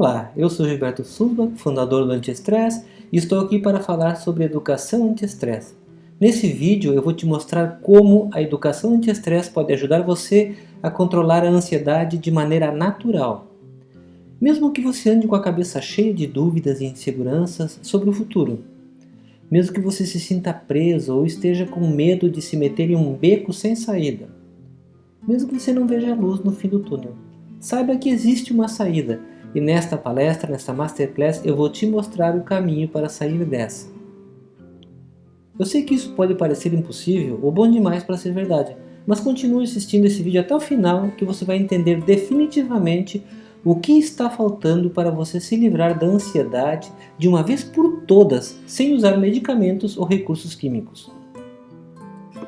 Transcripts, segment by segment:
Olá, eu sou Gilberto Sulba, fundador do Anti-Estresse e estou aqui para falar sobre educação anti-estresse. Nesse vídeo eu vou te mostrar como a educação anti-estresse pode ajudar você a controlar a ansiedade de maneira natural. Mesmo que você ande com a cabeça cheia de dúvidas e inseguranças sobre o futuro. Mesmo que você se sinta preso ou esteja com medo de se meter em um beco sem saída. Mesmo que você não veja a luz no fim do túnel. Saiba que existe uma saída e nesta palestra, nesta Masterclass, eu vou te mostrar o caminho para sair dessa. Eu sei que isso pode parecer impossível ou bom demais para ser verdade, mas continue assistindo esse vídeo até o final que você vai entender definitivamente o que está faltando para você se livrar da ansiedade de uma vez por todas, sem usar medicamentos ou recursos químicos.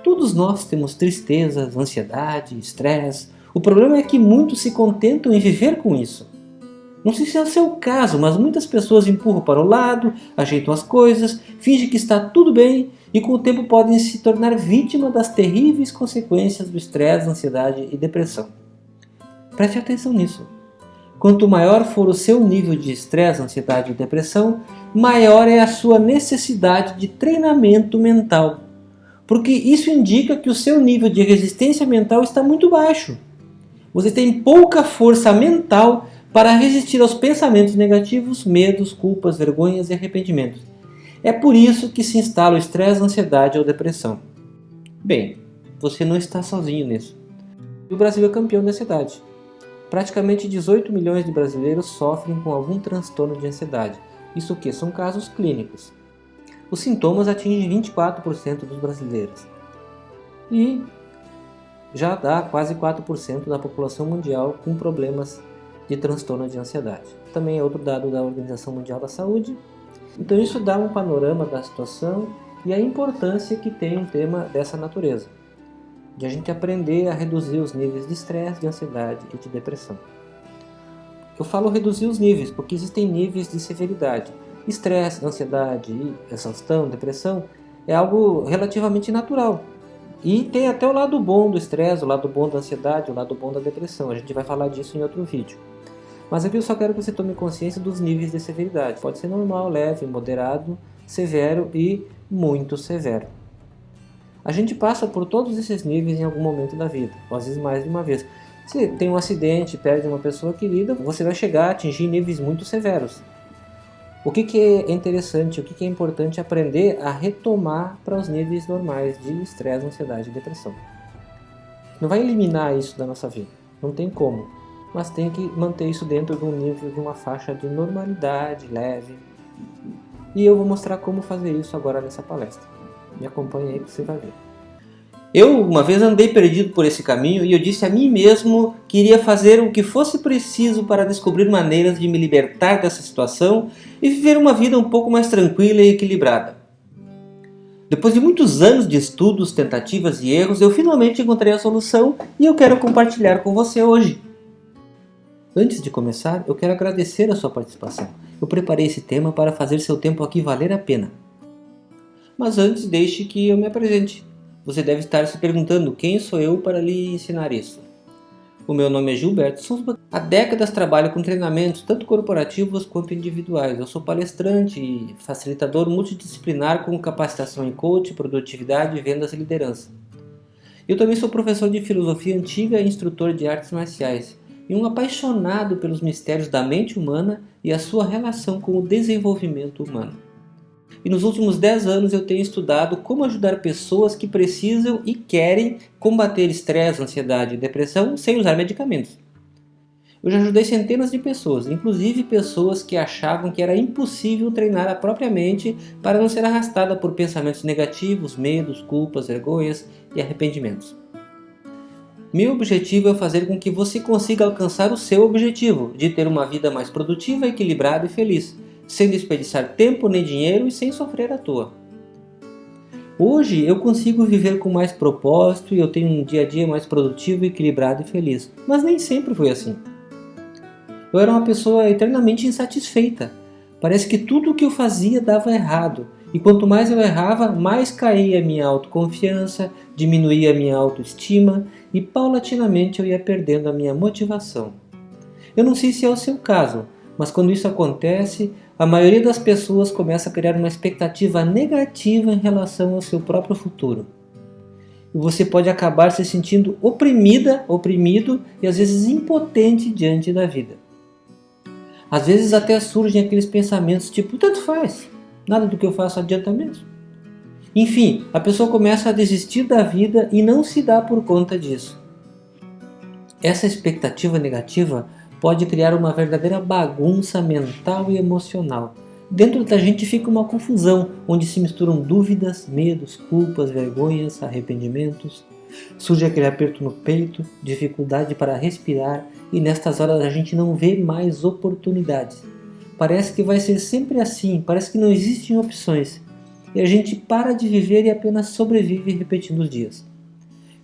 Todos nós temos tristezas, ansiedade, estresse. O problema é que muitos se contentam em viver com isso. Não sei se é o seu caso, mas muitas pessoas empurram para o lado, ajeitam as coisas, fingem que está tudo bem e com o tempo podem se tornar vítima das terríveis consequências do estresse, ansiedade e depressão. Preste atenção nisso. Quanto maior for o seu nível de estresse, ansiedade e depressão, maior é a sua necessidade de treinamento mental. Porque isso indica que o seu nível de resistência mental está muito baixo. Você tem pouca força mental para resistir aos pensamentos negativos, medos, culpas, vergonhas e arrependimentos. É por isso que se instala o estresse, ansiedade ou depressão. Bem, você não está sozinho nisso. O Brasil é campeão da ansiedade. Praticamente 18 milhões de brasileiros sofrem com algum transtorno de ansiedade. Isso que são casos clínicos. Os sintomas atingem 24% dos brasileiros. E já dá quase 4% da população mundial com problemas de transtorno de ansiedade. Também é outro dado da Organização Mundial da Saúde. Então isso dá um panorama da situação e a importância que tem um tema dessa natureza, de a gente aprender a reduzir os níveis de estresse, de ansiedade e de depressão. Eu falo reduzir os níveis, porque existem níveis de severidade. Estresse, ansiedade, exaustão, depressão é algo relativamente natural. E tem até o lado bom do estresse, o lado bom da ansiedade, o lado bom da depressão. A gente vai falar disso em outro vídeo. Mas aqui eu só quero que você tome consciência dos níveis de severidade. Pode ser normal, leve, moderado, severo e muito severo. A gente passa por todos esses níveis em algum momento da vida, ou às vezes mais de uma vez. Se tem um acidente, perde uma pessoa querida, você vai chegar a atingir níveis muito severos. O que, que é interessante, o que, que é importante aprender a retomar para os níveis normais de estresse, ansiedade e depressão. Não vai eliminar isso da nossa vida, não tem como mas tem que manter isso dentro de um nível, de uma faixa de normalidade leve. E eu vou mostrar como fazer isso agora nessa palestra. Me acompanhe aí que você vai ver. Eu uma vez andei perdido por esse caminho e eu disse a mim mesmo que iria fazer o que fosse preciso para descobrir maneiras de me libertar dessa situação e viver uma vida um pouco mais tranquila e equilibrada. Depois de muitos anos de estudos, tentativas e erros, eu finalmente encontrei a solução e eu quero compartilhar com você hoje. Antes de começar, eu quero agradecer a sua participação. Eu preparei esse tema para fazer seu tempo aqui valer a pena. Mas antes, deixe que eu me apresente. Você deve estar se perguntando quem sou eu para lhe ensinar isso. O meu nome é Gilberto Souza. Há décadas trabalho com treinamentos tanto corporativos quanto individuais. Eu sou palestrante e facilitador multidisciplinar com capacitação em coach, produtividade, vendas e liderança. Eu também sou professor de filosofia antiga e instrutor de artes marciais e um apaixonado pelos mistérios da mente humana e a sua relação com o desenvolvimento humano. E nos últimos 10 anos eu tenho estudado como ajudar pessoas que precisam e querem combater estresse, ansiedade e depressão sem usar medicamentos. Eu já ajudei centenas de pessoas, inclusive pessoas que achavam que era impossível treinar a própria mente para não ser arrastada por pensamentos negativos, medos, culpas, vergonhas e arrependimentos. Meu objetivo é fazer com que você consiga alcançar o seu objetivo, de ter uma vida mais produtiva, equilibrada e feliz, sem desperdiçar tempo nem dinheiro e sem sofrer à toa. Hoje eu consigo viver com mais propósito e eu tenho um dia a dia mais produtivo, equilibrado e feliz, mas nem sempre foi assim. Eu era uma pessoa eternamente insatisfeita. Parece que tudo o que eu fazia dava errado, e quanto mais eu errava, mais caía a minha autoconfiança, diminuía a minha autoestima e paulatinamente eu ia perdendo a minha motivação. Eu não sei se é o seu caso, Mas quando isso acontece, a maioria das pessoas começa a criar uma expectativa negativa em relação ao seu próprio futuro. E você pode acabar se sentindo oprimida, oprimido e às vezes impotente diante da vida. Às vezes até surgem aqueles pensamentos tipo, tanto faz, nada do que eu faço adianta mesmo. Enfim, a pessoa começa a desistir da vida e não se dá por conta disso. Essa expectativa negativa pode criar uma verdadeira bagunça mental e emocional. Dentro da gente fica uma confusão, onde se misturam dúvidas, medos, culpas, vergonhas, arrependimentos. Surge aquele aperto no peito, dificuldade para respirar e nestas horas a gente não vê mais oportunidades. Parece que vai ser sempre assim, parece que não existem opções. E a gente para de viver e apenas sobrevive repetindo os dias,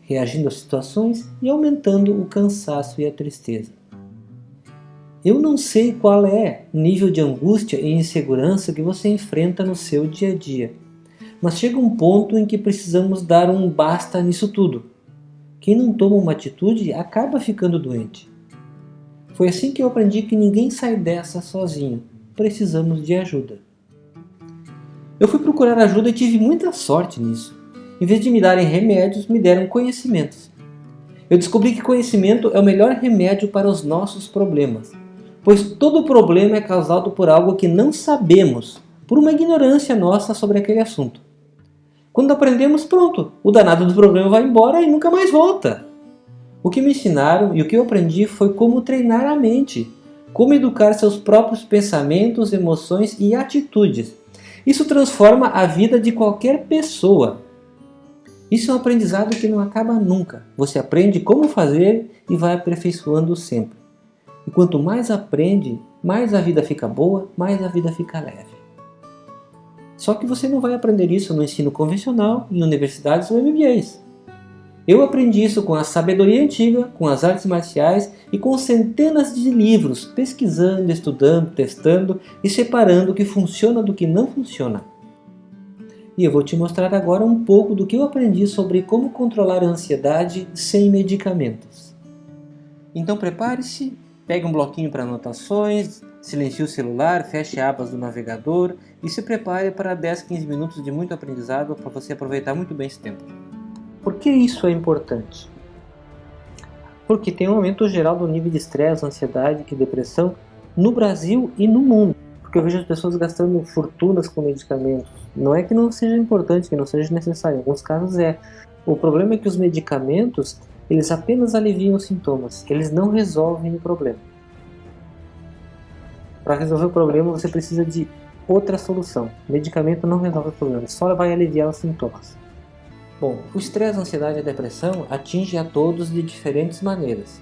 reagindo às situações e aumentando o cansaço e a tristeza. Eu não sei qual é o nível de angústia e insegurança que você enfrenta no seu dia a dia, mas chega um ponto em que precisamos dar um basta nisso tudo. Quem não toma uma atitude acaba ficando doente. Foi assim que eu aprendi que ninguém sai dessa sozinho, precisamos de ajuda. Eu fui procurar ajuda e tive muita sorte nisso. Em vez de me darem remédios, me deram conhecimentos. Eu descobri que conhecimento é o melhor remédio para os nossos problemas pois todo problema é causado por algo que não sabemos, por uma ignorância nossa sobre aquele assunto. Quando aprendemos, pronto, o danado do problema vai embora e nunca mais volta. O que me ensinaram e o que eu aprendi foi como treinar a mente, como educar seus próprios pensamentos, emoções e atitudes. Isso transforma a vida de qualquer pessoa. Isso é um aprendizado que não acaba nunca. Você aprende como fazer e vai aperfeiçoando sempre. E quanto mais aprende, mais a vida fica boa, mais a vida fica leve. Só que você não vai aprender isso no ensino convencional, em universidades ou MBAs. Eu aprendi isso com a sabedoria antiga, com as artes marciais e com centenas de livros, pesquisando, estudando, testando e separando o que funciona do que não funciona. E eu vou te mostrar agora um pouco do que eu aprendi sobre como controlar a ansiedade sem medicamentos. Então prepare-se Pegue um bloquinho para anotações, silencie o celular, feche abas do navegador e se prepare para 10, 15 minutos de muito aprendizado para você aproveitar muito bem esse tempo. Por que isso é importante? Porque tem um aumento geral do nível de estresse, ansiedade e depressão no Brasil e no mundo. Porque eu vejo as pessoas gastando fortunas com medicamentos. Não é que não seja importante, que não seja necessário, em alguns casos é. O problema é que os medicamentos eles apenas aliviam os sintomas, eles não resolvem o problema. Para resolver o problema você precisa de outra solução. Medicamento não resolve o problema, só vai aliviar os sintomas. Bom, o estresse, a ansiedade e a depressão atinge a todos de diferentes maneiras.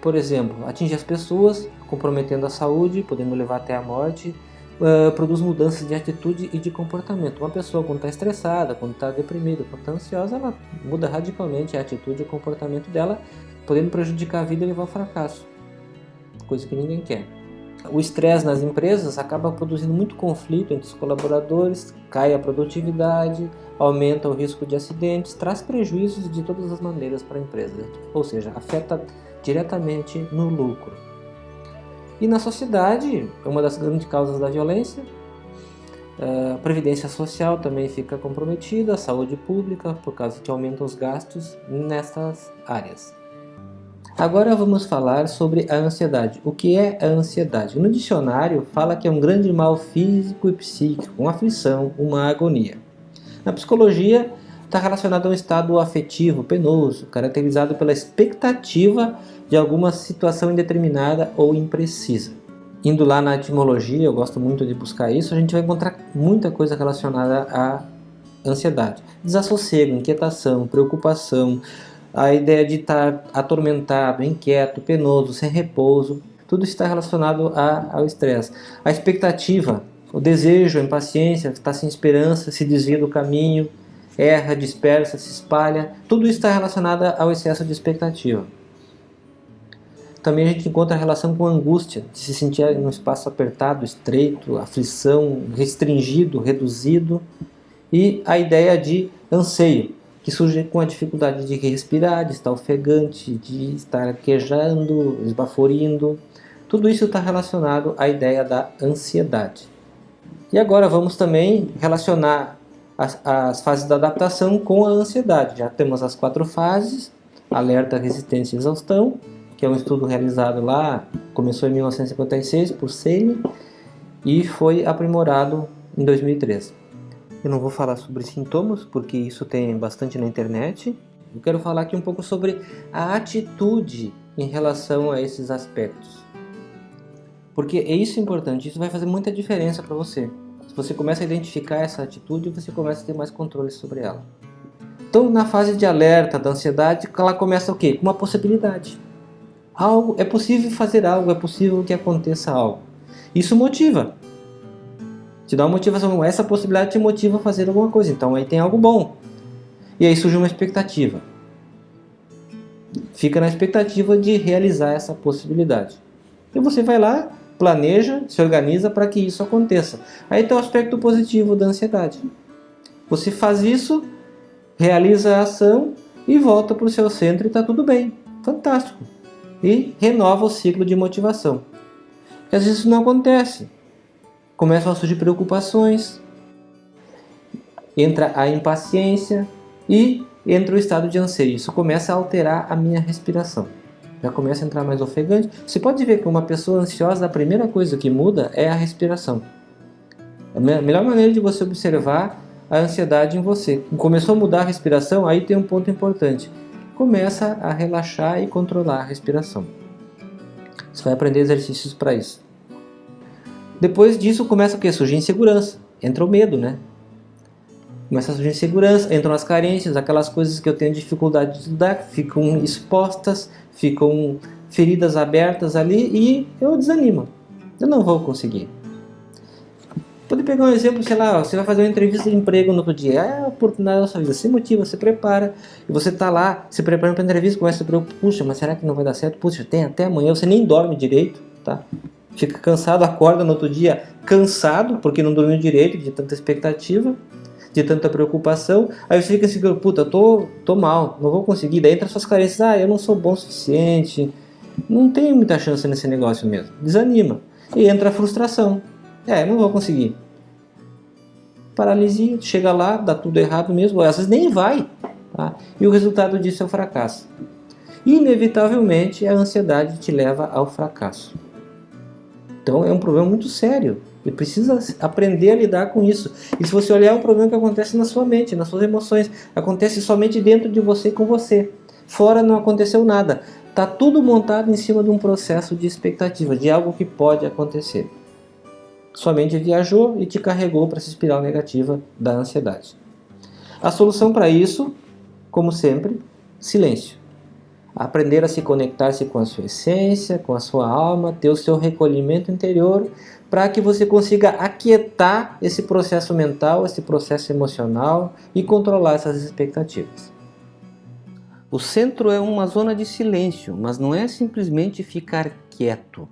Por exemplo, atinge as pessoas, comprometendo a saúde, podendo levar até a morte, uh, produz mudanças de atitude e de comportamento. Uma pessoa quando está estressada, quando está deprimida, quando está ansiosa, ela muda radicalmente a atitude e o comportamento dela, podendo prejudicar a vida e levar ao fracasso, coisa que ninguém quer. O estresse nas empresas acaba produzindo muito conflito entre os colaboradores, cai a produtividade, aumenta o risco de acidentes, traz prejuízos de todas as maneiras para a empresa, ou seja, afeta diretamente no lucro. E na sociedade, é uma das grandes causas da violência, a previdência social também fica comprometida, a saúde pública, por causa que aumentam os gastos nessas áreas. Agora vamos falar sobre a ansiedade. O que é a ansiedade? No dicionário fala que é um grande mal físico e psíquico, uma aflição, uma agonia. Na psicologia está relacionado a um estado afetivo penoso, caracterizado pela expectativa de alguma situação indeterminada ou imprecisa. Indo lá na etimologia, eu gosto muito de buscar isso, a gente vai encontrar muita coisa relacionada à ansiedade. Desassossego, inquietação, preocupação, a ideia de estar atormentado, inquieto, penoso, sem repouso, tudo está relacionado a, ao estresse. A expectativa, o desejo, a impaciência, está sem esperança, se desvia do caminho, erra, dispersa, se espalha, tudo está relacionado ao excesso de expectativa. Também a gente encontra a relação com a angústia, de se sentir em um espaço apertado, estreito, aflição, restringido, reduzido. E a ideia de anseio, que surge com a dificuldade de respirar, de estar ofegante, de estar quejando, esbaforindo. Tudo isso está relacionado à ideia da ansiedade. E agora vamos também relacionar as, as, fases da adaptação com a ansiedade. Já temos as quatro fases, alerta, resistência e exaustão, que é um estudo realizado lá, começou em 1956 por Seeley e foi aprimorado em 2013. Eu não vou falar sobre sintomas, porque isso tem bastante na internet. Eu quero falar aqui um pouco sobre a atitude em relação a esses aspectos. Porque é isso importante, isso vai fazer muita diferença para você. Se você começa a identificar essa atitude, você começa a ter mais controle sobre ela. Então, na fase de alerta da ansiedade, ela começa o quê? Com uma possibilidade. Algo, é possível fazer algo, é possível que aconteça algo. Isso motiva. Te dá uma motivação. Essa possibilidade te motiva a fazer alguma coisa. Então aí tem algo bom. E aí surge uma expectativa. Fica na expectativa de realizar essa possibilidade. E você vai lá, planeja, se organiza para que isso aconteça. Aí tem o aspecto positivo da ansiedade. Você faz isso, realiza a ação e volta para o seu centro e está tudo bem. Fantástico. E renova o ciclo de motivação. Porque às vezes isso não acontece. Começam a surgir preocupações, entra a impaciência e entra o estado de anseio. Isso começa a alterar a minha respiração já começa a entrar mais ofegante. Você pode ver que uma pessoa ansiosa, a primeira coisa que muda é a respiração. A melhor maneira de você observar a ansiedade em você. Começou a mudar a respiração, aí tem um ponto importante. Começa a relaxar e controlar a respiração. Você vai aprender exercícios para isso. Depois disso começa o que? Surgir insegurança. Entra o medo, né? começa a surgir insegurança, entram as carências, aquelas coisas que eu tenho dificuldade de lidar, ficam expostas, ficam feridas abertas ali e eu desanimo. Eu não vou conseguir. Pode pegar um exemplo, sei lá, você vai fazer uma entrevista de emprego no outro dia, é a oportunidade da sua vida, você motiva, você prepara, e você está lá se preparando para a entrevista, começa a se preocupar, puxa, mas será que não vai dar certo? Puxa, tem até amanhã, você nem dorme direito, tá? Fica cansado, acorda no outro dia cansado, porque não dormiu direito, de tanta expectativa, de tanta preocupação, aí você fica assim, puta, tô, tô mal, não vou conseguir, daí entra suas carências, ah, eu não sou bom o suficiente, não tem muita chance nesse negócio mesmo, desanima, e entra a frustração, é, não vou conseguir. Paralisia, chega lá, dá tudo errado mesmo, às vezes nem vai, tá? e o resultado disso é o fracasso. Inevitavelmente, a ansiedade te leva ao fracasso. Então é um problema muito sério. Ele precisa aprender a lidar com isso. E se você olhar, é um problema que acontece na sua mente, nas suas emoções. Acontece somente dentro de você com você. Fora não aconteceu nada. Está tudo montado em cima de um processo de expectativa, de algo que pode acontecer. Sua mente viajou e te carregou para essa espiral negativa da ansiedade. A solução para isso, como sempre, silêncio aprender a se conectar-se com a sua essência, com a sua alma, ter o seu recolhimento interior, para que você consiga aquietar esse processo mental, esse processo emocional e controlar essas expectativas. O centro é uma zona de silêncio, mas não é simplesmente ficar quieto.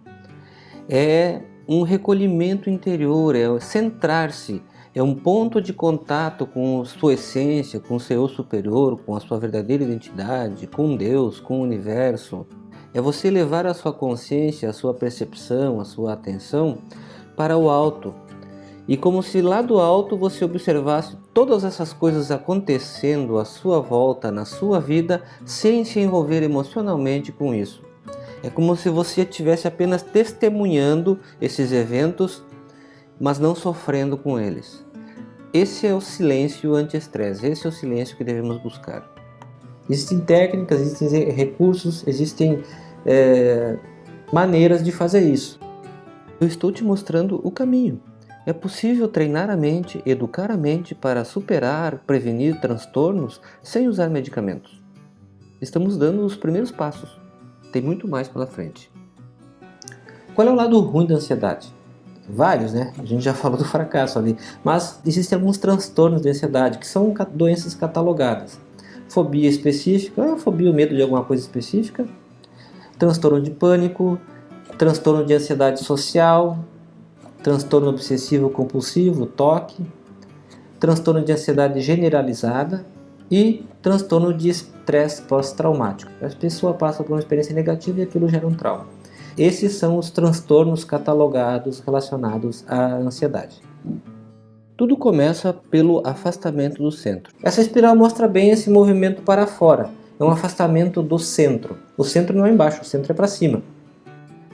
É um recolhimento interior, é centrar-se, é um ponto de contato com sua essência, com seu superior, com a sua verdadeira identidade, com Deus, com o universo. É você levar a sua consciência, a sua percepção, a sua atenção para o alto. E como se lá do alto você observasse todas essas coisas acontecendo à sua volta, na sua vida, sem se envolver emocionalmente com isso. É como se você estivesse apenas testemunhando esses eventos mas não sofrendo com eles. Esse é o silêncio anti-estresse, esse é o silêncio que devemos buscar. Existem técnicas, existem recursos, existem é, maneiras de fazer isso. Eu estou te mostrando o caminho. É possível treinar a mente, educar a mente para superar, prevenir transtornos sem usar medicamentos. Estamos dando os primeiros passos. Tem muito mais pela frente. Qual é o lado ruim da ansiedade? Vários, né? A gente já falou do fracasso ali. Mas existem alguns transtornos de ansiedade, que são doenças catalogadas. Fobia específica, é fobia o medo de alguma coisa específica. Transtorno de pânico, transtorno de ansiedade social, transtorno obsessivo compulsivo, TOC, transtorno de ansiedade generalizada e transtorno de estresse pós-traumático. A pessoa passa por uma experiência negativa e aquilo gera um trauma. Esses são os transtornos catalogados relacionados à ansiedade. Tudo começa pelo afastamento do centro. Essa espiral mostra bem esse movimento para fora. É um afastamento do centro. O centro não é embaixo, o centro é para cima.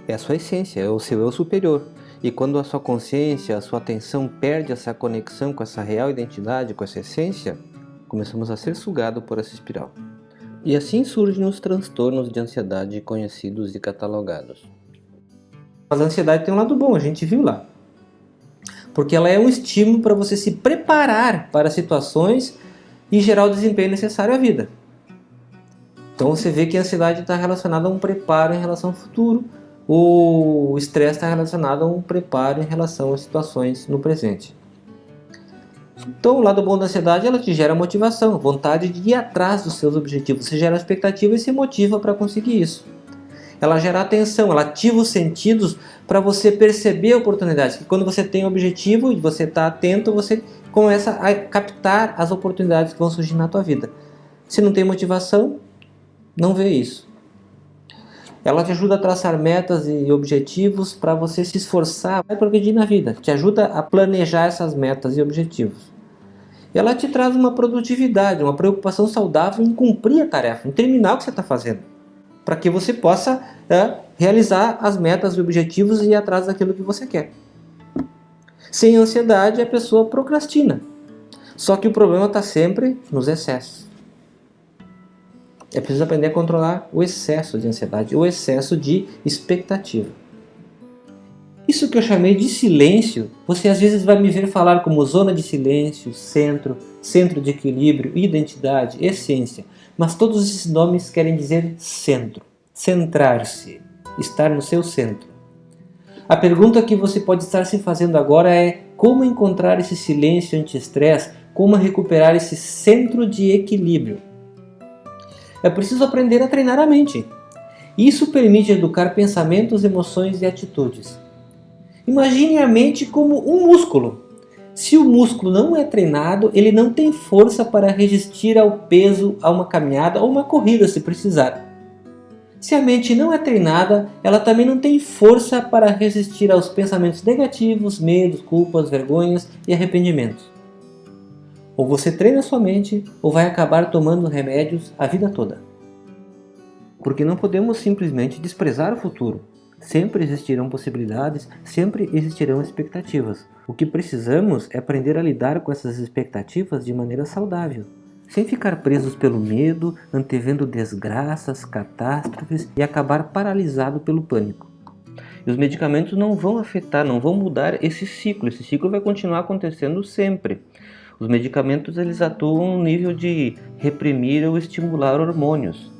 É a sua essência, é o seu eu superior. E quando a sua consciência, a sua atenção perde essa conexão com essa real identidade, com essa essência, começamos a ser sugado por essa espiral. E assim surgem os transtornos de ansiedade conhecidos e catalogados. Mas a ansiedade tem um lado bom, a gente viu lá. Porque ela é um estímulo para você se preparar para situações e gerar o desempenho necessário à vida. Então você vê que a ansiedade está relacionada a um preparo em relação ao futuro, o estresse está relacionado a um preparo em relação a situações no presente. Então, o lado bom da ansiedade, ela te gera motivação, vontade de ir atrás dos seus objetivos. Você gera expectativa e se motiva para conseguir isso. Ela gera atenção, ela ativa os sentidos para você perceber oportunidades. Que quando você tem um objetivo e você está atento, você começa a captar as oportunidades que vão surgir na tua vida. Se não tem motivação, não vê isso. Ela te ajuda a traçar metas e objetivos para você se esforçar, vai progredir na vida. Te ajuda a planejar essas metas e objetivos. Ela te traz uma produtividade, uma preocupação saudável em cumprir a tarefa, em terminar o que você está fazendo. Para que você possa é, realizar as metas e objetivos e ir atrás daquilo que você quer. Sem ansiedade, a pessoa procrastina. Só que o problema está sempre nos excessos. É preciso aprender a controlar o excesso de ansiedade, o excesso de expectativa. Isso que eu chamei de silêncio, você às vezes vai me ver falar como zona de silêncio, centro, centro de equilíbrio, identidade, essência. Mas todos esses nomes querem dizer centro, centrar-se, estar no seu centro. A pergunta que você pode estar se fazendo agora é como encontrar esse silêncio anti-estresse, como recuperar esse centro de equilíbrio. É preciso aprender a treinar a mente. Isso permite educar pensamentos, emoções e atitudes. Imagine a mente como um músculo. Se o músculo não é treinado, ele não tem força para resistir ao peso, a uma caminhada ou uma corrida se precisar. Se a mente não é treinada, ela também não tem força para resistir aos pensamentos negativos, medos, culpas, vergonhas e arrependimentos. Ou você treina sua mente, ou vai acabar tomando remédios a vida toda. Porque não podemos simplesmente desprezar o futuro. Sempre existirão possibilidades, sempre existirão expectativas. O que precisamos é aprender a lidar com essas expectativas de maneira saudável, sem ficar presos pelo medo, antevendo desgraças, catástrofes e acabar paralisado pelo pânico. E os medicamentos não vão afetar, não vão mudar esse ciclo, esse ciclo vai continuar acontecendo sempre. Os medicamentos eles atuam no nível de reprimir ou estimular hormônios.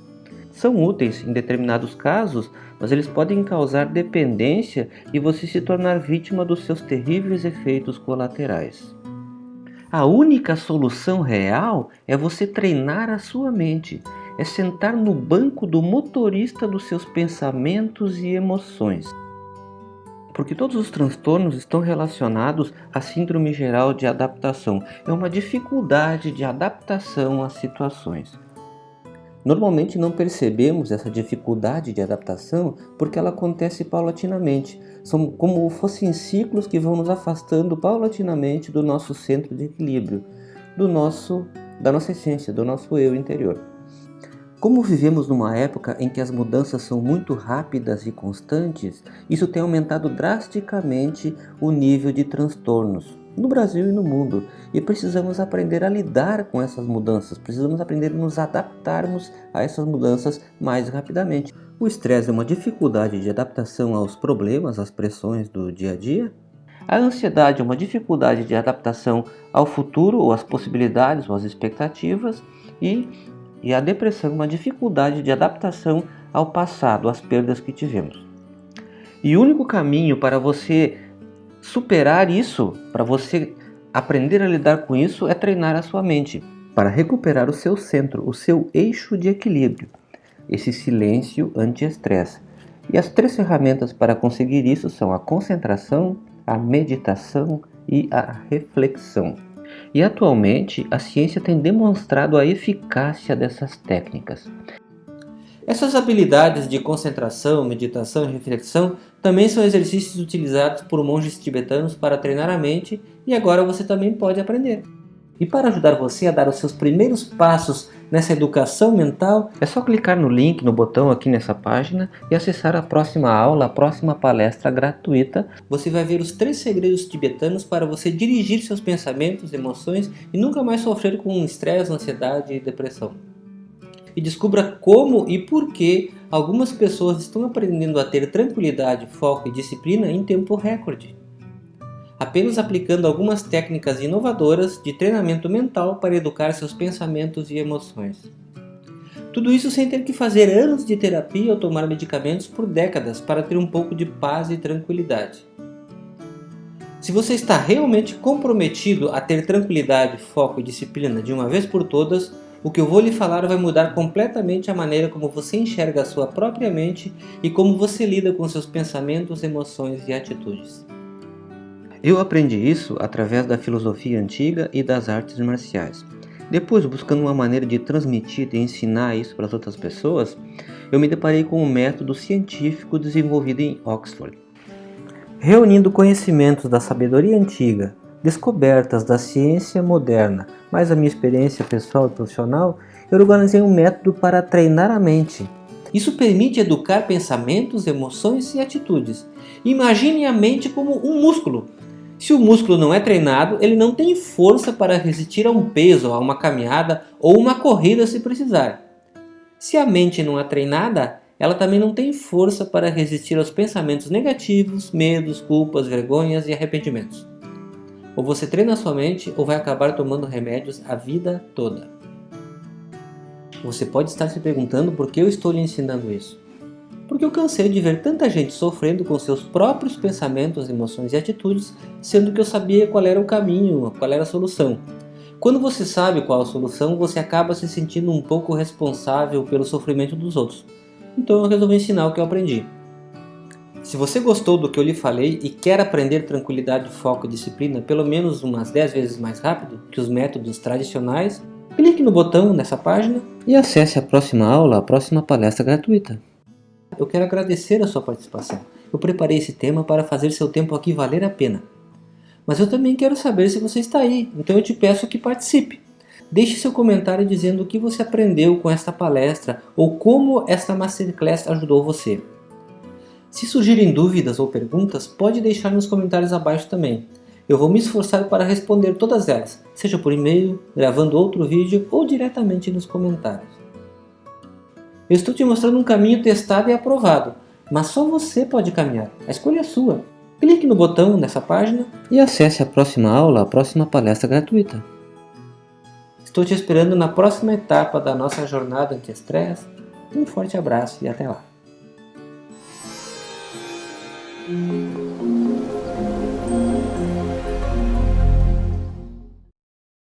São úteis em determinados casos, mas eles podem causar dependência e você se tornar vítima dos seus terríveis efeitos colaterais. A única solução real é você treinar a sua mente, é sentar no banco do motorista dos seus pensamentos e emoções porque todos os transtornos estão relacionados à síndrome geral de adaptação. É uma dificuldade de adaptação às situações. Normalmente não percebemos essa dificuldade de adaptação porque ela acontece paulatinamente. São como fossem ciclos que vão nos afastando paulatinamente do nosso centro de equilíbrio, do nosso, da nossa essência, do nosso eu interior. Como vivemos numa época em que as mudanças são muito rápidas e constantes, isso tem aumentado drasticamente o nível de transtornos no Brasil e no mundo. E precisamos aprender a lidar com essas mudanças, precisamos aprender a nos adaptarmos a essas mudanças mais rapidamente. O estresse é uma dificuldade de adaptação aos problemas, às pressões do dia a dia. A ansiedade é uma dificuldade de adaptação ao futuro, ou às possibilidades, ou às expectativas. E e a depressão uma dificuldade de adaptação ao passado, às perdas que tivemos. E o único caminho para você superar isso, para você aprender a lidar com isso, é treinar a sua mente, para recuperar o seu centro, o seu eixo de equilíbrio, esse silêncio anti-estresse. E as três ferramentas para conseguir isso são a concentração, a meditação e a reflexão. E atualmente a ciência tem demonstrado a eficácia dessas técnicas. Essas habilidades de concentração, meditação e reflexão também são exercícios utilizados por monges tibetanos para treinar a mente e agora você também pode aprender. E para ajudar você a dar os seus primeiros passos nessa educação mental, é só clicar no link, no botão aqui nessa página e acessar a próxima aula, a próxima palestra gratuita. Você vai ver os três segredos tibetanos para você dirigir seus pensamentos, emoções e nunca mais sofrer com estresse, ansiedade e depressão. E descubra como e por que algumas pessoas estão aprendendo a ter tranquilidade, foco e disciplina em tempo recorde apenas aplicando algumas técnicas inovadoras de treinamento mental para educar seus pensamentos e emoções. Tudo isso sem ter que fazer anos de terapia ou tomar medicamentos por décadas para ter um pouco de paz e tranquilidade. Se você está realmente comprometido a ter tranquilidade, foco e disciplina de uma vez por todas, o que eu vou lhe falar vai mudar completamente a maneira como você enxerga a sua própria mente e como você lida com seus pensamentos, emoções e atitudes. Eu aprendi isso através da filosofia antiga e das artes marciais. Depois, buscando uma maneira de transmitir e ensinar isso para as outras pessoas, eu me deparei com um método científico desenvolvido em Oxford. Reunindo conhecimentos da sabedoria antiga, descobertas da ciência moderna, mais a minha experiência pessoal e profissional, eu organizei um método para treinar a mente. Isso permite educar pensamentos, emoções e atitudes. Imagine a mente como um músculo se o músculo não é treinado, ele não tem força para resistir a um peso, a uma caminhada ou uma corrida se precisar. Se a mente não é treinada, ela também não tem força para resistir aos pensamentos negativos, medos, culpas, vergonhas e arrependimentos. Ou você treina sua mente ou vai acabar tomando remédios a vida toda. Você pode estar se perguntando por que eu estou lhe ensinando isso porque eu cansei de ver tanta gente sofrendo com seus próprios pensamentos, emoções e atitudes, sendo que eu sabia qual era o caminho, qual era a solução. Quando você sabe qual a solução, você acaba se sentindo um pouco responsável pelo sofrimento dos outros. Então eu resolvi ensinar o que eu aprendi. Se você gostou do que eu lhe falei e quer aprender tranquilidade, foco e disciplina pelo menos umas 10 vezes mais rápido que os métodos tradicionais, clique no botão nessa página e acesse a próxima aula, a próxima palestra gratuita. Eu quero agradecer a sua participação. Eu preparei esse tema para fazer seu tempo aqui valer a pena. Mas eu também quero saber se você está aí, então eu te peço que participe. Deixe seu comentário dizendo o que você aprendeu com esta palestra ou como esta Masterclass ajudou você. Se surgirem dúvidas ou perguntas, pode deixar nos comentários abaixo também. Eu vou me esforçar para responder todas elas, seja por e-mail, gravando outro vídeo ou diretamente nos comentários. Eu estou te mostrando um caminho testado e aprovado, mas só você pode caminhar. A escolha é sua. Clique no botão nessa página e acesse a próxima aula, a próxima palestra gratuita. Estou te esperando na próxima etapa da nossa jornada anti-estresse. Um forte abraço e até lá.